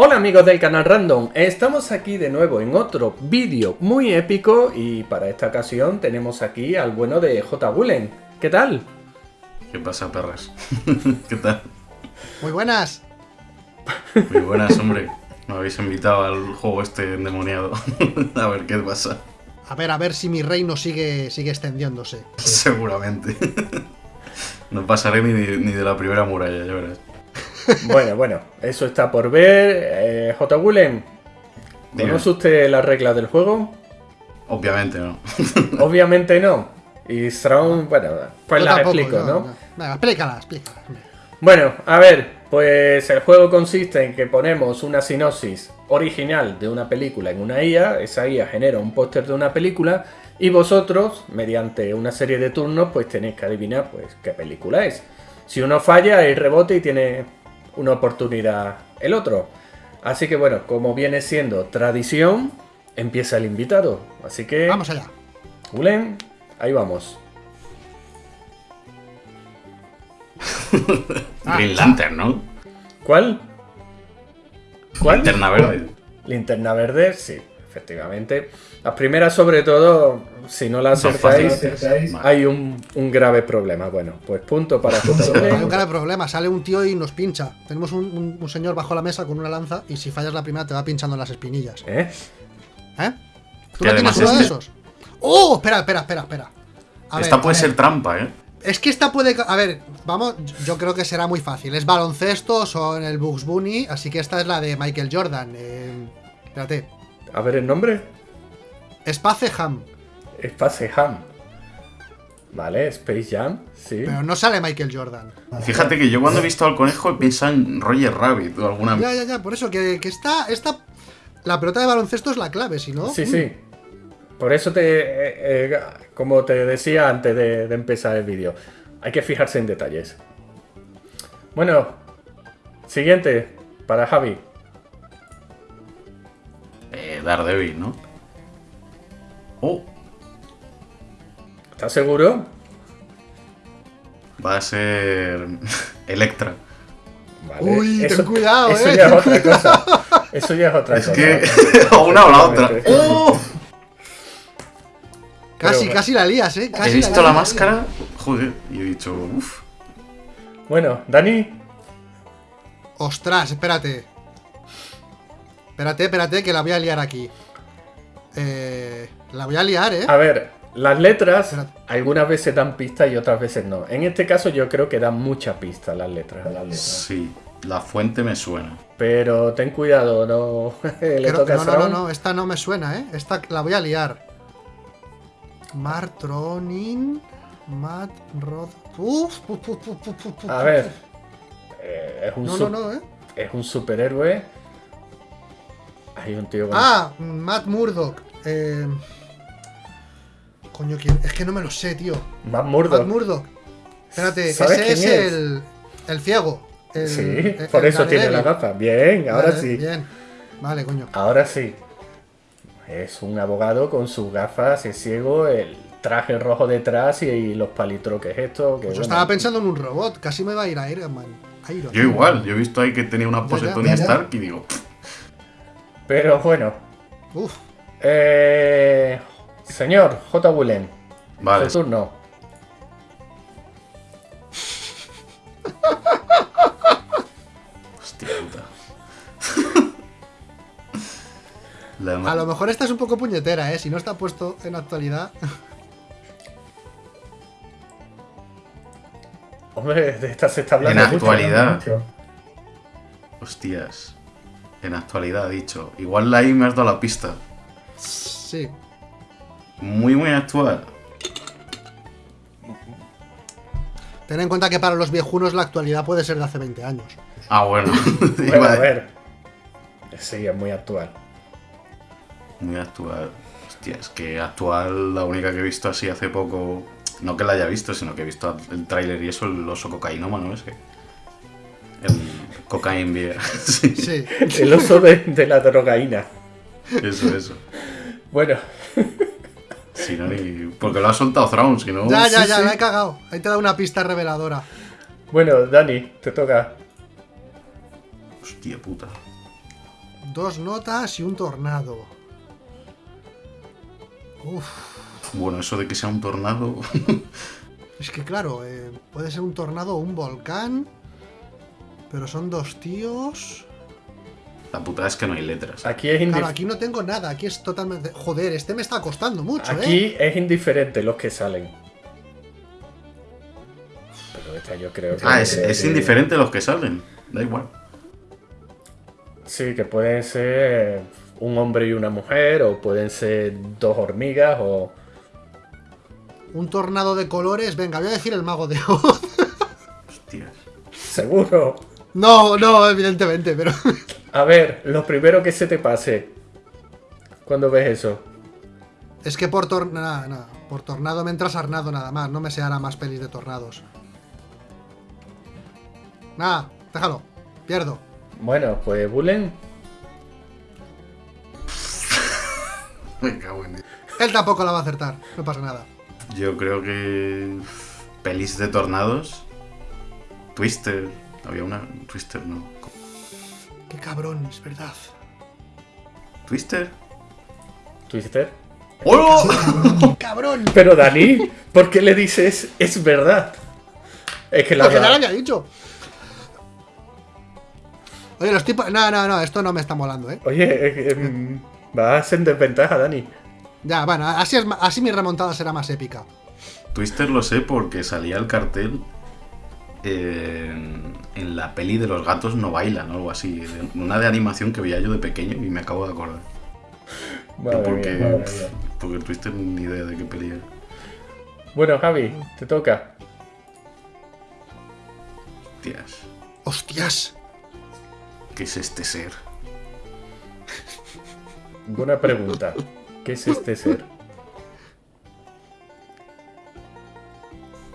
Hola amigos del canal Random, estamos aquí de nuevo en otro vídeo muy épico y para esta ocasión tenemos aquí al bueno de J. Gulen. ¿Qué tal? ¿Qué pasa, perras? ¿Qué tal? Muy buenas. Muy buenas, hombre. Me habéis invitado al juego este endemoniado. a ver qué pasa. A ver, a ver si mi reino sigue, sigue extendiéndose. Seguramente. no pasaré ni de, ni de la primera muralla, ya verás. Bueno, bueno, eso está por ver. Eh, J. Dime. ¿conoce usted las reglas del juego? Obviamente no. Obviamente no. Y Strawn, bueno, pues Yo las tampoco, explico, yo- ¿no? Venga, explícala, explícala. hombre. Bueno, a ver, pues el juego consiste en que ponemos una sinopsis original de una película en una IA, esa IA genera un póster de una película y vosotros, mediante una serie de turnos, pues tenéis que adivinar pues qué película es. Si uno falla, hay rebote y tiene una oportunidad el otro. Así que bueno, como viene siendo tradición, empieza el invitado. Así que, Vamos allá. Gulen, ahí vamos. Green Lantern, ¿no? ¿Cuál? ¿Cuál? Linterna verde. Linterna verde, sí, efectivamente. Las primeras, sobre todo, si no Son acertáis, hay un, un grave problema. Bueno, pues punto para Hay un grave problema, sale un tío y nos pincha. Tenemos un, un- un señor bajo la mesa con una lanza y si fallas la primera te va pinchando las espinillas. ¿Eh? ¿Eh? ¿Tú no tienes uno de este- esos? ¡Oh! Espera, espera, espera, espera. A Esta ver, puede a ser ver. trampa, ¿eh? Es que esta puede... A ver, vamos, yo creo que será muy fácil. Es baloncesto, son el Bugs Bunny, así que esta es la de Michael Jordan. Eh, espérate. A ver el nombre. Space Ham. Space Ham. Vale, Space Jam, sí. Pero no sale Michael Jordan. Fíjate que yo cuando he visto al conejo he pensado en Roger Rabbit o alguna... Ya, ya, ya, por eso que, que esta, esta. La pelota de baloncesto es la clave, si no. Sí, sí. Por eso te, eh, eh, como te decía antes de, de empezar el vídeo, hay que fijarse en detalles. Bueno, siguiente, para Javi. Eh, Daredevil, ¿no? Oh, ¿Estás seguro? va a ser... Electra. Vale. Uy, ten cuidado, eso eh, ya es otra cosa. Eso ya es otra Es cosa. que... o una o la otra. ¡Oh! Casi, Pero- casi la lías, eh. Casi He visto lías. la máscara, joder, y he dicho, uff. Bueno, Dani, Ostras, espérate. Espérate, espérate, que la voy a liar aquí. Eh, la voy a liar, eh. a ver, las letras algunas veces dan pistas y otras veces no. En este caso yo creo que dan mucha pista las letras. Las letras. Sí, la fuente me suena. Pero ten cuidado, no le toca no, no, no, no, esta no me suena, eh. Esta la voy a liar. Martronin. Matt Rod. Uf, A ver, eh, es un No, no, no, eh. es un superhéroe. Hay un tío con Ah, Matt Murdock. Eh... Coño, ¿quién? es que no me lo sé, tío. Matt Murdock. Matt Murdock. Espérate, ¿Sabes ese es, quién es? el, el ciego. El- Sí, el- por el eso tiene la gafa. Bien, ahora Vale, sí. Bien. Vale, coño. Ahora sí. Es un abogado con sus gafas, es ciego, el traje rojo detrás y, y los palitroques esto. Que, Pues yo bueno, estaba pensando en un robot, casi me va a ir a Iron Man. Iron Yo igual, yo he visto ahí que tenía una pose Ya, ya, Tony ya, ya. Stark y digo, Pero bueno. Uf, Eh, señor J. Willen, vale, su turno. hostia puta. La a lo mejor esta es un poco puñetera, ¿eh? Si no está puesto en actualidad. Hombre, de esta se está hablando. En actualidad. mucho. Hostias. En actualidad, ha dicho. Igual ahí me has dado la pista. Sí. Muy, muy actual. Ten en cuenta que para los viejunos la actualidad puede ser de hace 20 años. Ah, bueno. Bueno, a a- ver. Sí, es muy actual. Muy actual. Hostia, es que actual, la única que he visto así hace poco. No que la haya visto, sino que he visto el tráiler y eso, el oso cocainómano ese. El cocaine beer. sí, Sí. El oso de, de la drogaína. eso, eso. Bueno, Si no, ni... Porque lo ha soltado Thrawn, si no. Ya, ya, sí, ya, sí. la he cagado. Ahí te da una pista reveladora. bueno, Dani, te toca. Hostia puta. Dos notas y un tornado. Uf. Bueno, eso de que sea un tornado. Es que claro, eh, puede ser un tornado o un volcán. Pero son dos tíos. La putada es que no hay letras. Aquí es, Claro, aquí no tengo nada, aquí es totalmente. Joder, este me está costando mucho, ¿eh? aquí es indiferente los que salen. Pero esta yo creo que. Ah, es, es indiferente los que salen. Da igual. Sí, que pueden ser un hombre y una mujer, o pueden ser dos hormigas, o. Un tornado de colores. Venga, voy a decir el mago de Oz. Hostias. Seguro. No, no, evidentemente, pero. A ver, lo primero que se te pase. Cuando ves eso. Es que por tornado. por tornado me entras arnado nada más. No me sé ahora más pelis de tornados. Nada, déjalo. Pierdo. Bueno, pues Bullen. Me cago en. Él tampoco la va a acertar. No pasa nada. Yo creo que. Pelis de tornados. Twister. Había una. Twister, no. Qué cabrón, es verdad. ¿Twister? Twister. ¡Hola! ¡Qué cabrón! Pero Dani, ¿por qué le dices es verdad? Es que la Porque ya lo había dicho. Oye, los tipos. No, no, no, esto no me está molando, ¿eh? Oye, eh, eh, vas en desventaja, Dani. Ya, bueno, así, es, así mi remontada será más épica. Twister lo sé porque salía el cartel en, en la peli de los gatos no bailan o algo así. Una de animación que veía yo de pequeño y me acabo de acordar. Madre porque, mía, madre mía. porque Twister ni idea de qué peli era. Bueno, Javi, te toca. Tías, ¡Hostias! ¿qué es este ser? Buena pregunta. ¿Qué es este ser?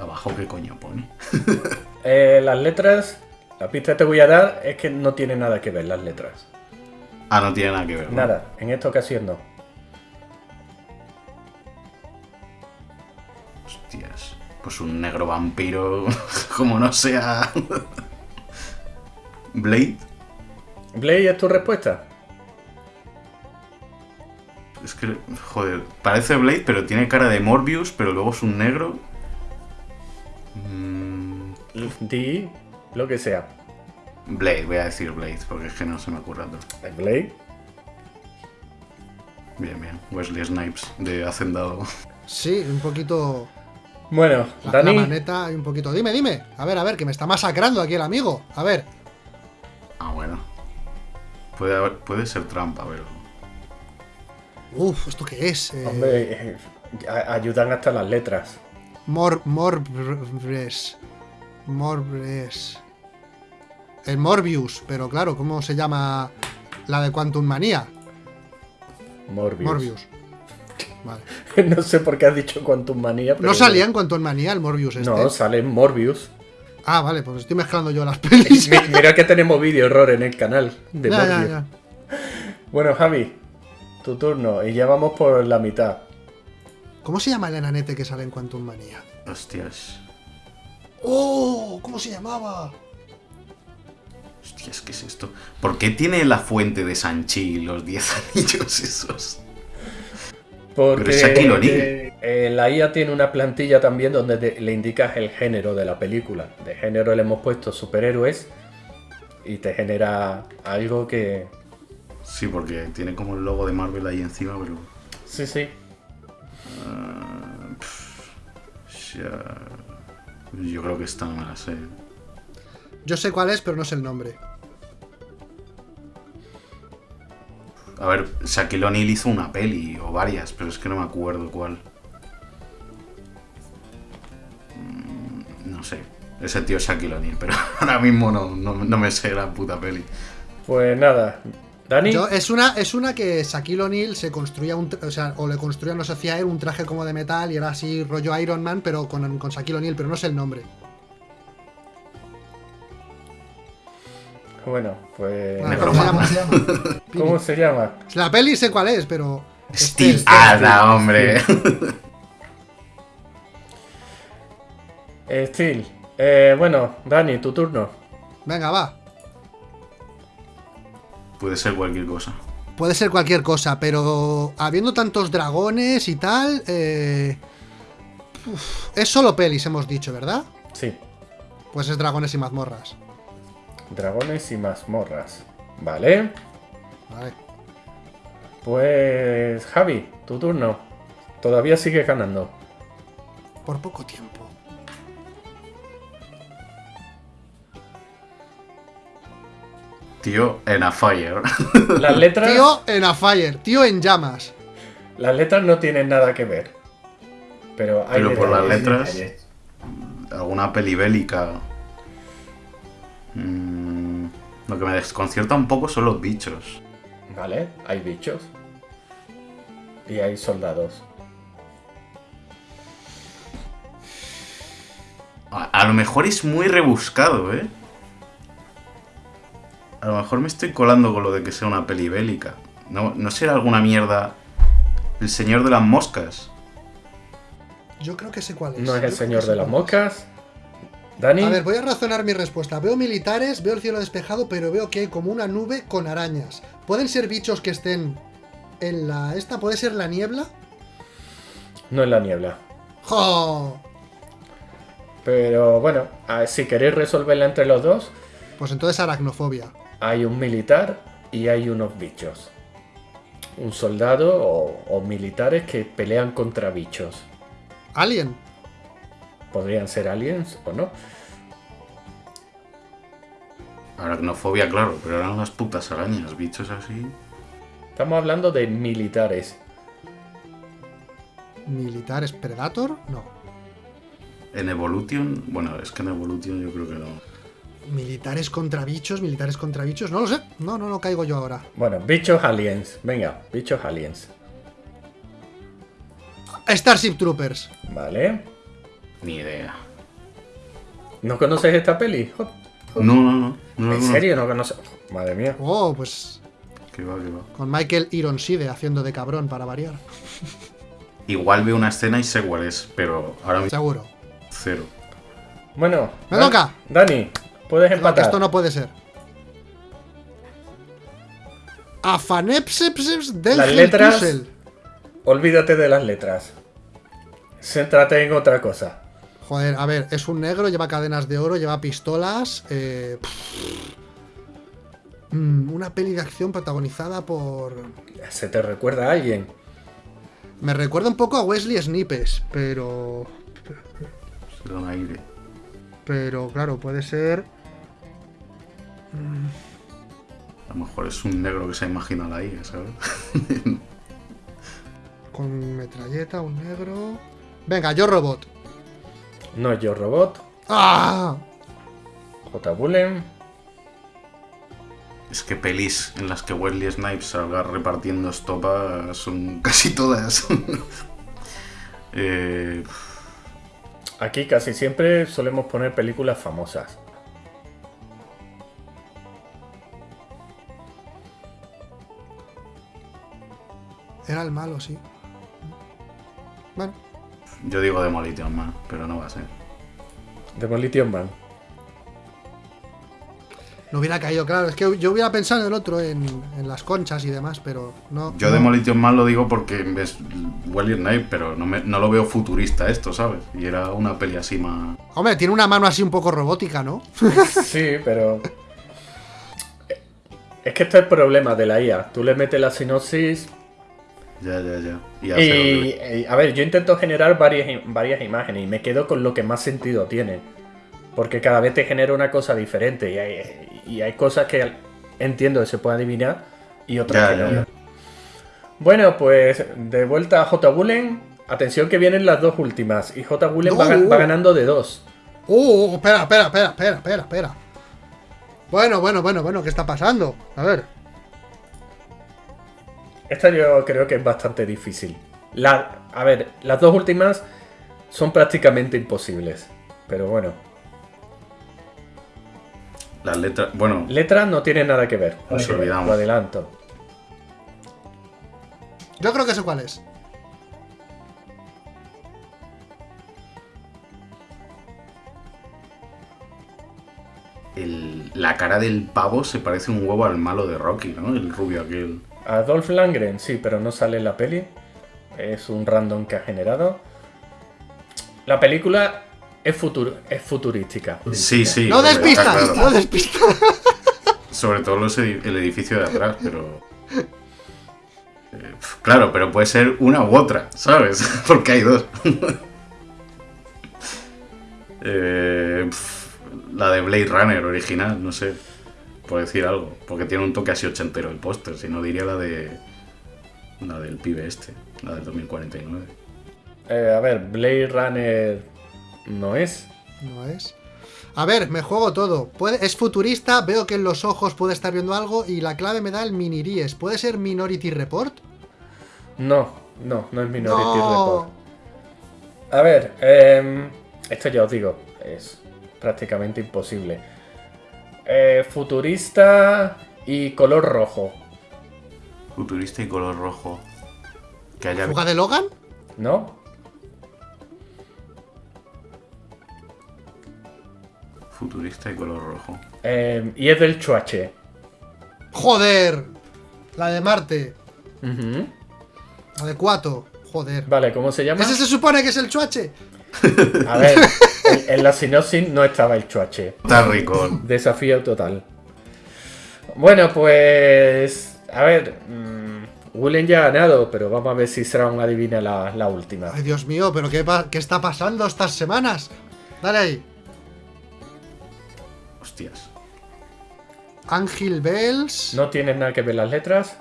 Abajo, ¿qué coño pone? Eh, las letras, la pista que te voy a dar es que no tiene nada que ver las letras. Ah, no tiene nada que ver. ¿no? Nada, en esta ocasión no. Hostias. Pues un negro vampiro, como no sea. Blade. Blade, ¿es tu respuesta? Es que, joder, parece Blade, pero tiene cara de Morbius, pero luego es un negro. Mm, Di lo que sea. Blade, voy a decir Blade, porque es que no se me ocurre otro. ¿Es Blade? Bien, bien. Wesley Snipes, de Hacendado. Sí, un poquito. Bueno, La, la Dani, maneta y un poquito. Dime, dime. A ver, a ver, que me está masacrando aquí el amigo. A ver. Ah, bueno. Puede, haber- puede ser trampa, pero. Uf, ¿esto qué es? Eh, hombre, eh, a- ayudan hasta las letras. Mor. Morbres. Morbres. El Morbius, pero claro, ¿cómo se llama la de Quantum Manía? Morbius. Morbius. Vale. no sé por qué has dicho Quantum Manía. pero ¿No salía en Quantum Manía el Morbius este? No, sale en Morbius. Ah, vale, pues estoy mezclando yo las pelis. Mi- Mira que tenemos vídeo error en el canal de ya, ya, Morbius. ya. Bueno, Javi, tu turno. Y ya vamos por la mitad. ¿Cómo se llama el enanete que sale en Quantum Manía? Hostias. ¡Oh! ¿Cómo se llamaba? Hostias, ¿qué es esto? ¿Por qué tiene la fuente de Sanchi los 10 anillos esos? Porque Pero es O'Neal. eh, la IA tiene una plantilla también donde te- le indicas el género de la película. De género le hemos puesto superhéroes y te genera algo que... Sí, porque tiene como el logo de Marvel ahí encima, pero. Sí, sí. ah, pff, ya- Yo creo que esta no me la sé. Yo sé cuál es, pero no sé el nombre. A ver, Shaquille O'Neal hizo una peli o varias, pero es que no me acuerdo cuál. Mm, No sé. Ese tío es Shaquille O'Neal, pero ahora mismo no, no, no me sé la puta peli. Pues nada. Dani, Yo- es, una, es una que Shaquille O'Neal se construía un. O sea, o le construía, no se hacía él un traje como de metal y era así rollo Iron Man, pero con, con Shaquille O'Neal, pero no sé el nombre. bueno, pues... Necro- ¿Cómo se llama? Pini. ¿Cómo se llama? La peli sé cuál es, pero. Steve Steel, Ada, hombre. Eh, Steel. Eh, bueno, Dani, tu turno. Venga, va. Puede ser cualquier cosa. Puede ser cualquier cosa, pero habiendo tantos dragones y tal, eh, uf, es solo pelis, hemos dicho, ¿verdad? Sí, Pues es dragones y mazmorras. dragones y mazmorras. Vale, Vale. pues Javi, tu turno. Todavía sigues ganando. Por poco tiempo. Tío, en a fire. Las letras, Tío en a fire, tío en llamas. las letras no tienen nada que ver. Pero hay Pero por las letras- detalles. Alguna peli bélica. Mm, lo que me desconcierta un poco son los bichos. Vale, hay bichos. Y hay soldados. A, a lo mejor es muy rebuscado, ¿eh? A lo mejor me estoy colando con lo de que sea una peli bélica. ¿No, no será alguna mierda El Señor de las Moscas? Yo creo que sé cuál es. No es el señor de las moscas. Dani, A ver, voy a razonar mi respuesta. Veo militares, veo el cielo despejado, pero veo que hay como una nube con arañas. ¿Pueden ser bichos que estén en la... ¿Esta puede ser la niebla? no es la niebla. ¡Jo! Pero bueno, si queréis resolverla entre los dos, Pues entonces aracnofobia. Hay un militar y hay unos bichos. Un soldado o, o militares que pelean contra bichos. Alien. Podrían ser aliens o no. Aracnofobia, claro, pero eran las putas arañas, bichos así. Estamos hablando de militares. ¿Militares Predator? No. En Evolution, bueno, es que en Evolution yo creo que no. ¿Militares contra bichos? ¿Militares contra bichos? No lo sé. No, no, no caigo yo ahora. Bueno, bichos aliens. Venga, bichos aliens. Starship Troopers. Vale. Ni idea. ¿No conoces esta peli? No, no, no. no, ¿En no. serio no conoces? Madre mía. Oh, pues Que va, que va. con Michael Ironside haciendo de cabrón para variar. Igual veo una escena y sé cuál es, pero ahora mismo Seguro. cero. Bueno. Me Dan- toca. Dani, puedes empatar. esto no puede ser. Afanepsepseps del Las letras-. Olvídate de las letras. Céntrate en otra cosa. Joder, a ver, es un negro, lleva cadenas de oro, lleva pistolas. eh, mm, una peli de acción protagonizada por. ¿Se te recuerda a alguien? Me recuerda un poco a Wesley Snipes, pero. Pero claro, puede ser. A lo mejor es un negro que se imagina la IA, ¿sabes? Con metralleta, un negro. Venga, yo robot. No es Yo Robot. ¡Ah! J. Bullen. Es que pelis en las que Wesley Snipes salga repartiendo estopa son casi todas. eh, Aquí casi siempre solemos poner películas famosas. Era el malo, sí. Bueno, yo digo Demolition Man, pero no va a ser. Demolition Man. no hubiera caído, claro. Es que yo hubiera pensado en el otro, en, en las conchas y demás, pero no. Yo no. Demolition Man lo digo porque ves Wesley Snipes, pero no, me- no lo veo futurista esto, ¿sabes? Y era una peli así más... Hombre, tiene una mano así un poco robótica, ¿no? Sí, pero. Es que este es el problema de la IA. Tú le metes la sinopsis Ya, ya, ya. Y y, a ver, yo intento generar varias, varias imágenes y me quedo con lo que más sentido tiene. Porque cada vez te genera una cosa diferente y hay, y hay cosas que entiendo que se puede adivinar y otras Ya, que ya, no. ya. Bueno, pues de vuelta a J. Bullen. Atención que vienen las dos últimas y J. Bullen va, ganando de dos. Uh, espera, espera, espera, espera, espera, espera. Bueno, bueno, bueno, bueno, ¿qué está pasando? A ver. Esta yo creo que es bastante difícil. La, a ver, las dos últimas son prácticamente imposibles. Pero bueno, Las letras... Bueno, letras no tienen nada que ver. Nos olvidamos. Lo adelanto. Yo creo que sé cuál es. el, la cara del pavo se parece un huevo al malo de Rocky, ¿no? El rubio aquel. Adolf Langren, sí, pero no sale en la peli. Es un random que ha generado. La película es, futur es futurística. Sí, sí. No despistas, claro. no despistas. Sobre todo los edi- el edificio de atrás, pero. Eh, Claro, pero puede ser una u otra, ¿sabes? Porque hay dos. Eh, pf, la de Blade Runner original, no sé. Por decir algo. Porque tiene un toque así ochentero el póster. Si no, diría la de. La del pibe este. La del 2049. Eh, a ver, Blade Runner no es. No es. A ver, me juego todo. Puede, es futurista, veo que en los ojos puede estar viendo algo y la clave me da el miniries. ¿Puede ser Minority Report? No, no, no es Minority No. Report. A ver, em, esto ya os digo, es prácticamente imposible. Eh, futurista y color rojo, Futurista y color rojo. Que haya. ¿Fuga de Logan? ¿no? Futurista y color rojo. Em, y es del Chuache. ¡Joder! La de Marte. Ujú. La de Cuato. Joder. Vale, ¿cómo se llama? ¿Ese se supone que es el chuache? A ver, en, en la sinopsis no estaba el Chuache. Está rico. Desafío total. Bueno, pues. A ver. mm, Willen ya ha ganado, pero vamos a ver si será un adivina la, la última. Ay, Dios mío, ¿pero qué, está pasando estas semanas? Dale ahí. Hostias. Ángel Bells. ¿No tienes nada que ver las letras?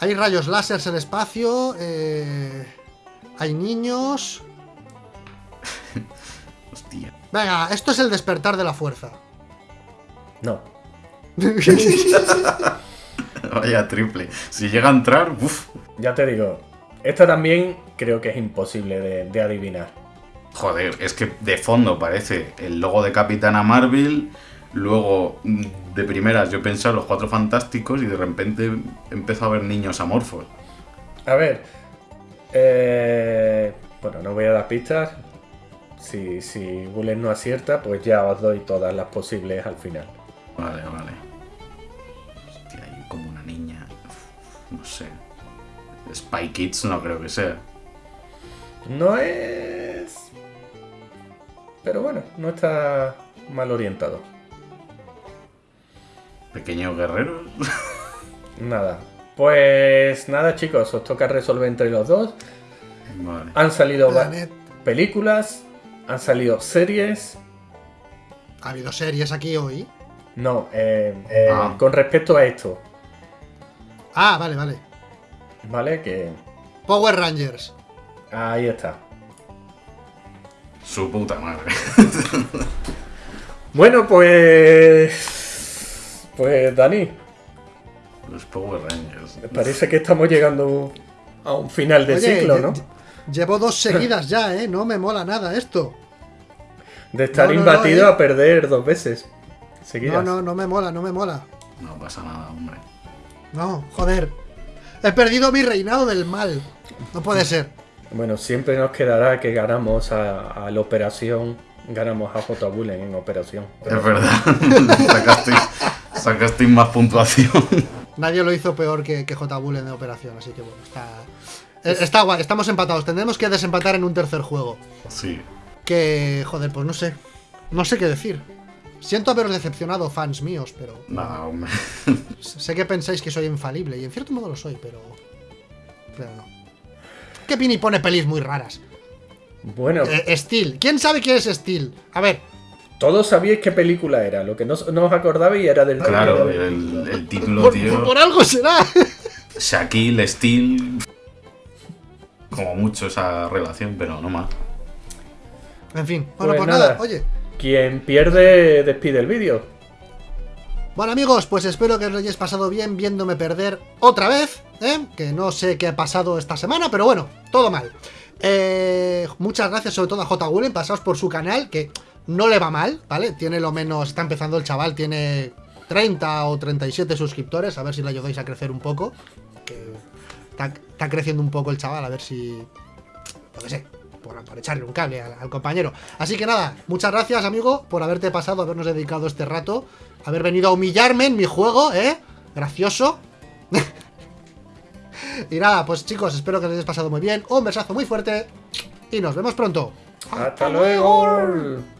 Hay rayos láseres en el espacio. eh, hay niños. Hostia. Venga, esto es el despertar de la fuerza. No. Vaya triple. Si llega a entrar, uff. Ya te digo, esta también creo que es imposible de, de adivinar. Joder, es que de fondo parece el logo de Capitana Marvel. Luego, mm, de primeras, yo pensé en los cuatro fantásticos y de repente empezó a ver niños amorfos. A ver. eh, bueno, no voy a dar pistas. Si, si Bullet no acierta, pues ya os doy todas las posibles al final. Vale, vale. Hostia, hay como una niña. Uf, No sé. Spy Kids no creo que sea. No es. Pero bueno, no está mal orientado. Pequeños guerreros. Nada. Pues nada, chicos, os toca resolver entre los dos. vale. Han salido Planet. películas, han salido series. Ha habido series aquí hoy. No, eh, eh, Ah. con respecto a esto, Ah, vale, vale. ¿vale? Que Power Rangers. ahí está. Su puta madre. Bueno, pues. Pues Dani, Los Power Rangers. parece que estamos llegando a un final de Oye, ciclo, ¿no? Lle- Llevo dos seguidas ya, ¿eh? No me mola nada esto. De estar no, no, imbatido no, eh. a perder dos veces. Seguidas. No, no, no me mola, no me mola. No pasa nada, hombre. No, joder. He perdido mi reinado del mal. No puede ser. Bueno, siempre nos quedará que ganamos a, a la operación. Ganamos a J. Bullen en operación. Es verdad. sacasteis, sacasteis más puntuación. Nadie lo hizo peor que, que J. Bull en de operación, así que bueno, está. Eh, Está guay, estamos empatados. Tendremos que desempatar en un tercer juego. Sí. Que, joder, pues no sé. No sé qué decir. Siento haberos decepcionado, fans míos, pero. Nada, hombre. Sé que pensáis que soy infalible, y en cierto modo lo soy, pero. Pero no. Que Pini pone pelis muy raras. Bueno, Eh, Steel. ¿Quién sabe quién es Steel? A ver, todos sabíais qué película era. Lo que no, no os acordabais era del Claro, el, el título, por, tío. por algo será. Shaquille, Steel. Como mucho esa relación, pero no más. En fin, bueno, Pues pues, nada. nada. oye. Quien pierde, despide el vídeo. Bueno amigos, pues espero que os lo hayáis pasado bien viéndome perder otra vez, ¿eh? que no sé qué ha pasado esta semana, pero bueno, todo mal. Eh, muchas gracias sobre todo a J. Gulen, pasaos por su canal, que no le va mal, ¿vale? Tiene lo menos, está empezando el chaval, tiene 30 o 37 suscriptores, a ver si le ayudáis a crecer un poco, que está, está creciendo un poco el chaval, a ver si... Yo qué sé, por, por echarle un cable al, al compañero. Así que nada, muchas gracias, amigo, por haberte pasado, habernos dedicado este rato, haber venido a humillarme en mi juego, ¿eh? Gracioso. y nada, pues chicos, espero que os hayáis pasado muy bien. Un besazo muy fuerte y nos vemos pronto. ¡Hasta luego!